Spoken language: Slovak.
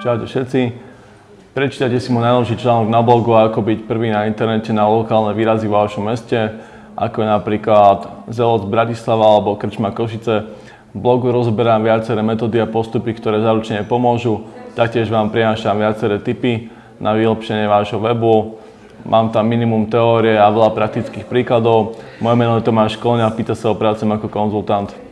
Čaute všetci. Prečítajte si môj najnovší článok na blogu ako byť prvý na internete na lokálne výrazy v vašom meste, ako je napríklad Zeloc Bratislava alebo Krčma Košice. V blogu rozoberám viaceré metódy a postupy, ktoré zaručene pomôžu. Taktiež vám prinášam viaceré tipy na vylepšenie vášho webu. Mám tam minimum teórie a veľa praktických príkladov. Moje meno je Tomáš Kolňa, pýta sa o prácem ako konzultant.